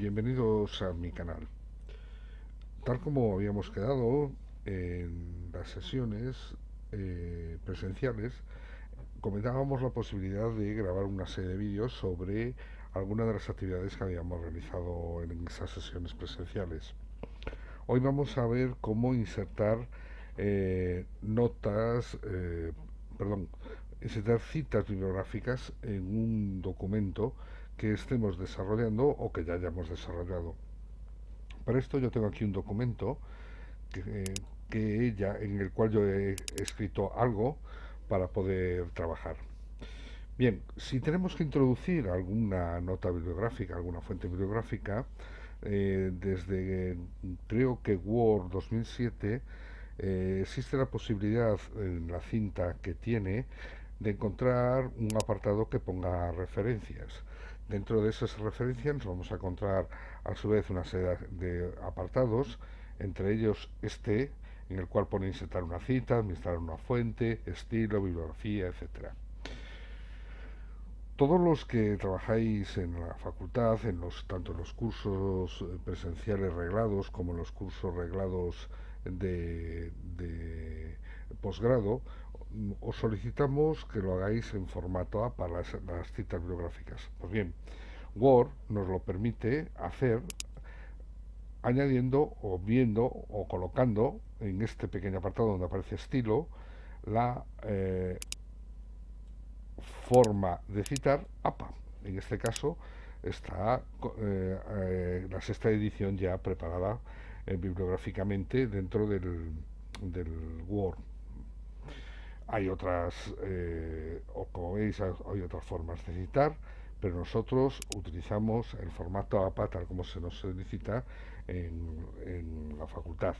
bienvenidos a mi canal. Tal como habíamos quedado en las sesiones eh, presenciales, comentábamos la posibilidad de grabar una serie de vídeos sobre algunas de las actividades que habíamos realizado en esas sesiones presenciales. Hoy vamos a ver cómo insertar eh, notas, eh, perdón, insertar citas bibliográficas en un documento que estemos desarrollando o que ya hayamos desarrollado. Para esto yo tengo aquí un documento que, que ya, en el cual yo he escrito algo para poder trabajar. Bien, si tenemos que introducir alguna nota bibliográfica, alguna fuente bibliográfica, eh, desde creo que Word 2007 eh, existe la posibilidad en la cinta que tiene de encontrar un apartado que ponga referencias. Dentro de esas referencias nos vamos a encontrar a su vez una serie de apartados, entre ellos este, en el cual pone insertar una cita, administrar una fuente, estilo, bibliografía, etcétera. Todos los que trabajáis en la facultad, en los, tanto en los cursos presenciales reglados como en los cursos reglados de posgrado, os solicitamos que lo hagáis en formato A para las, citas bibliográficas. Pues bien, Word nos lo permite hacer añadiendo o viendo o colocando en este pequeño apartado donde aparece estilo la eh, forma de citar APA. En este caso está eh, eh, la sexta edición ya preparada bibliográficamente dentro del Word hay otras, eh, como veis, hay otras formas de citar, pero nosotros utilizamos el formato APA tal como se nos solicita en, la facultad.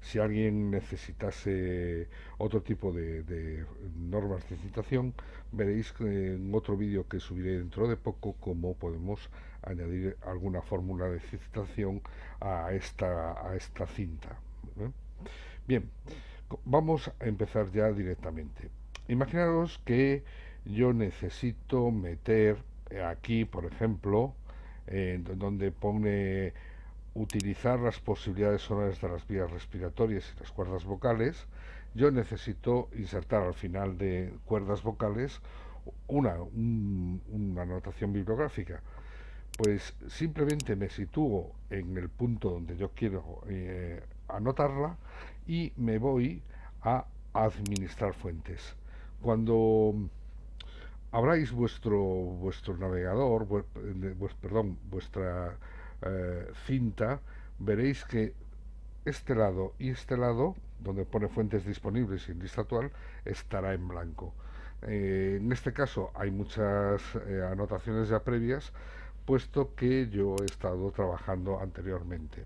Si alguien necesitase otro tipo de, de, normas de citación, veréis en otro vídeo que subiré dentro de poco cómo podemos añadir alguna fórmula de citación a esta, a esta cinta. ¿eh? Bien. Vamos a empezar ya directamente. Imaginaros que yo necesito meter aquí, por ejemplo, eh, donde pone utilizar las posibilidades sonoras de las vías respiratorias y las cuerdas vocales, yo necesito insertar al final de cuerdas vocales una, un, una anotación bibliográfica. Pues simplemente me sitúo en el punto donde yo quiero eh, anotarla y me voy a administrar fuentes. Cuando abráis vuestro vuestro navegador, perdón, vuestra eh, cinta, veréis que este lado y este lado, donde pone fuentes disponibles y en lista actual, estará en blanco. Eh, en este caso hay muchas eh, anotaciones ya previas, puesto que yo he estado trabajando anteriormente.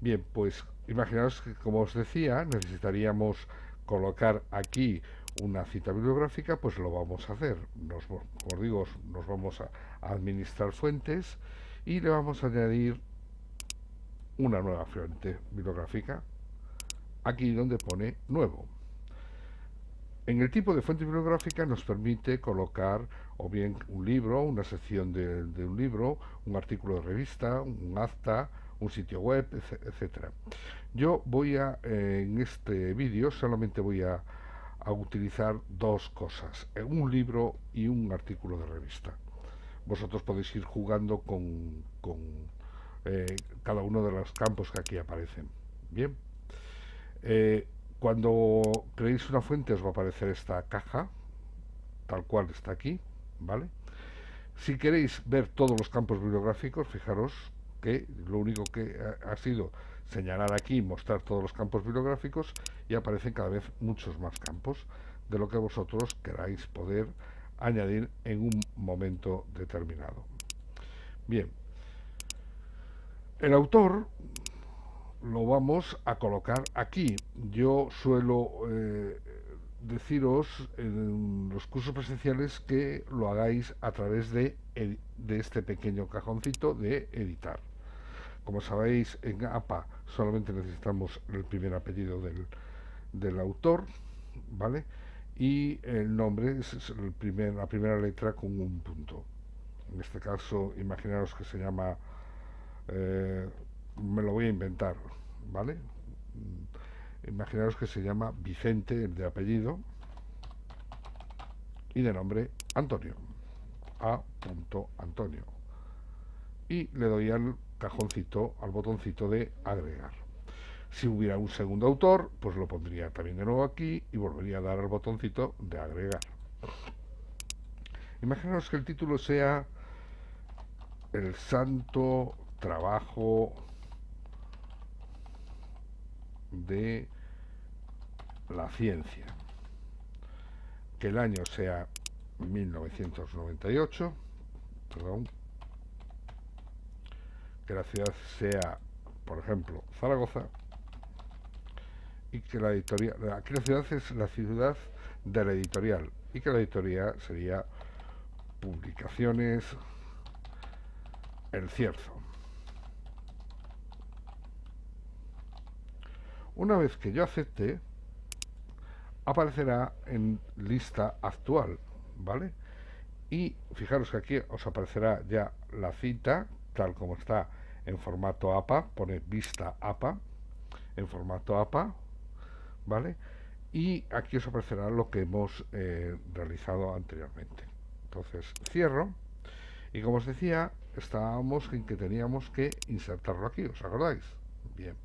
Bien, pues imaginaos que, como os decía, necesitaríamos colocar aquí una cita bibliográfica, pues lo vamos a hacer. Nos, como digo, nos vamos a administrar fuentes y le vamos a añadir una nueva fuente bibliográfica, aquí donde pone nuevo. En el tipo de fuente bibliográfica nos permite colocar o bien un libro, una sección de, de un libro, un artículo de revista, un acta, un sitio web, etcétera. Yo voy a, eh, en este vídeo, solamente voy a, utilizar dos cosas, eh, un libro y un artículo de revista. Vosotros podéis ir jugando con, con eh, cada uno de los campos que aquí aparecen. Bien. Cuando creéis una fuente os va a aparecer esta caja, tal cual está aquí, ¿vale? Si queréis ver todos los campos bibliográficos, fijaros lo único que ha, sido señalar aquí, mostrar todos los campos bibliográficos y aparecen cada vez muchos más campos de lo que vosotros queráis poder añadir en un momento determinado. Bien, el autor lo vamos a colocar aquí. Yo suelo eh, deciros en los cursos presenciales que lo hagáis a través de este pequeño cajoncito de editar. Como sabéis, en APA solamente necesitamos el primer apellido del, del autor, ¿vale? Y el nombre es el primer, la primera letra con un punto. en este caso imaginaros que se llama, eh, me lo voy a inventar, ¿vale? Imaginaros que se llama Vicente, de apellido, y de nombre Antonio. A. Antonio. Y le doy al cajoncito, al botoncito de agregar. Si hubiera un segundo autor, pues lo pondría también de nuevo aquí y volvería a dar al botoncito de agregar. Imaginaos que el título sea El santo trabajo de la ciencia. Que el año sea 1998, perdón, que la ciudad sea, por ejemplo, Zaragoza, y que la editorial, aquí la ciudad es la ciudad de la editorial, y que la editorial sería Publicaciones El Cierzo. Una vez que yo acepte, aparecerá en lista actual, ¿vale? Y fijaros que aquí os aparecerá ya la cita, tal como está en formato APA, pone vista APA, en formato APA, ¿vale? Y aquí os aparecerá lo que hemos eh, realizado anteriormente. Entonces cierro, y como os decía, estábamos en que teníamos que insertarlo aquí, ¿os acordáis? Bien,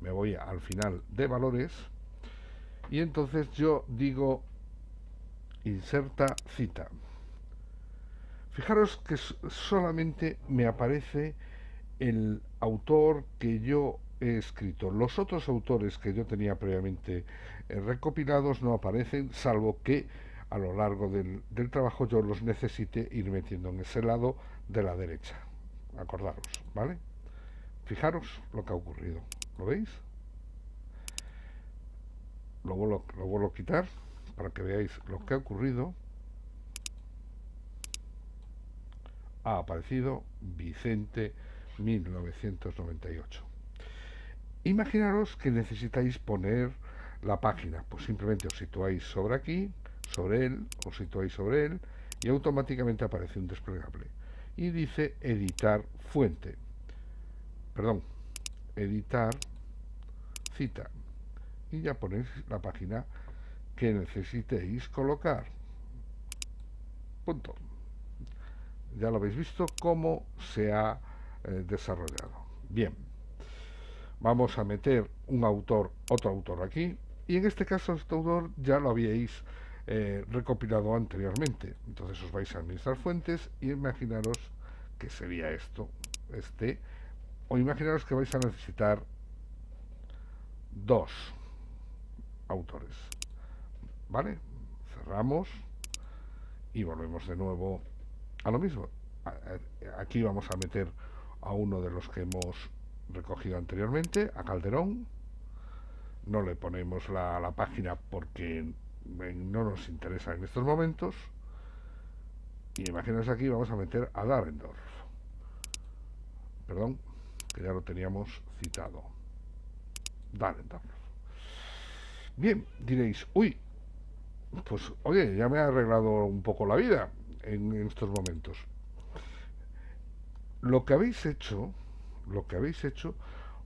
me voy al final de valores, y entonces yo digo inserta cita. Fijaros que solamente me aparece el autor que yo he escrito. Los otros autores que yo tenía previamente eh, recopilados no aparecen, salvo que a lo largo del, del, trabajo yo los necesite ir metiendo en ese lado de la derecha. Acordaros, ¿vale? Fijaros lo que ha ocurrido. ¿Lo veis? Lo vuelvo, lo vuelvo a quitar para que veáis lo que ha ocurrido. Ha aparecido Vicente 1998. Imaginaros que necesitáis poner la página, pues simplemente os situáis sobre aquí, sobre él, os situáis sobre él y automáticamente aparece un desplegable. Y dice editar fuente. Perdón, editar cita. Y ya ponéis la página que necesitéis colocar. Punto. Ya lo habéis visto cómo se ha eh, desarrollado. Bien, vamos a meter un autor, otro autor aquí, y en este caso este autor ya lo habíais eh, recopilado anteriormente. Entonces os vais a administrar fuentes y imaginaros que sería esto, este, o imaginaros que vais a necesitar dos autores. ¿Vale? Cerramos y volvemos de nuevo a lo mismo. Aquí vamos a meter a uno de los que hemos recogido anteriormente, a Calderón. No le ponemos la, la página porque no nos interesa en estos momentos. Y imaginaos aquí, vamos a meter a Darendorf. Perdón, que ya lo teníamos citado. Darendorf. Bien, diréis, uy, pues oye, ya me ha arreglado un poco la vida en, estos momentos. Lo que habéis hecho, lo que habéis hecho,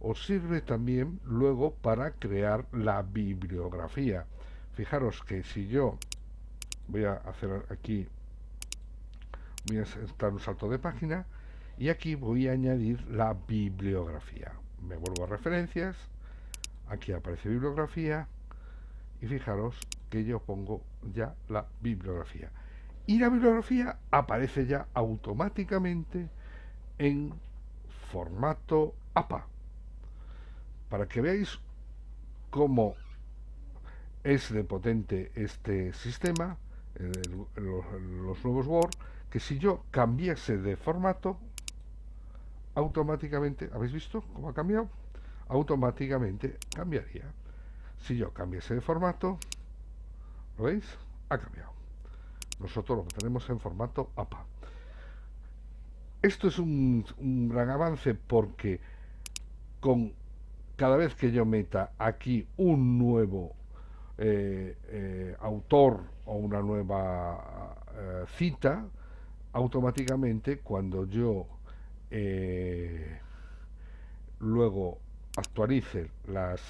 os sirve también luego para crear la bibliografía. Fijaros que si yo voy a hacer aquí, voy a dar un salto de página y aquí voy a añadir la bibliografía. Me vuelvo a referencias, aquí aparece bibliografía y fijaros que yo pongo ya la bibliografía. Y la bibliografía aparece ya automáticamente en formato APA. Para que veáis cómo es de potente este sistema, los, nuevos Word, que si yo cambiase de formato, automáticamente, ¿habéis visto cómo ha cambiado? Automáticamente cambiaría. Si yo cambiase de formato, ¿Lo veis? Ha cambiado. Nosotros lo tenemos en formato APA. Esto es un, gran avance porque con cada vez que yo meta aquí un nuevo eh, eh, autor o una nueva eh, cita, automáticamente cuando yo luego actualice las,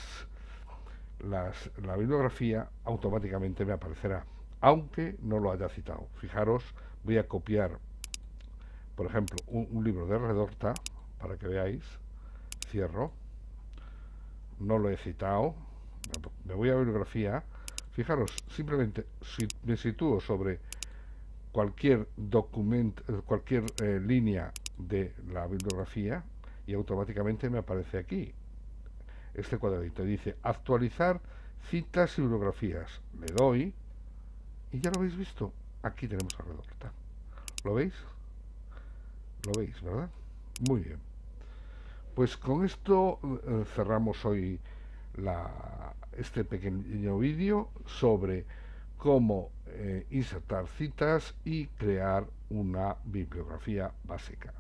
la bibliografía, automáticamente me aparecerá, aunque no lo haya citado. Fijaros, voy a copiar, por ejemplo, un, libro de Redorta, para que veáis, cierro, no lo he citado, me voy a bibliografía, fijaros, simplemente si me sitúo sobre cualquier documento, cualquier eh, línea de la bibliografía y automáticamente me aparece aquí este cuadradito. Dice actualizar citas y bibliografías. Le doy y ya lo habéis visto. Aquí tenemos a Redorta. ¿Lo veis? ¿Lo veis, verdad? Muy bien. Pues con esto eh, cerramos hoy este pequeño vídeo sobre cómo eh, insertar citas y crear una bibliografía básica.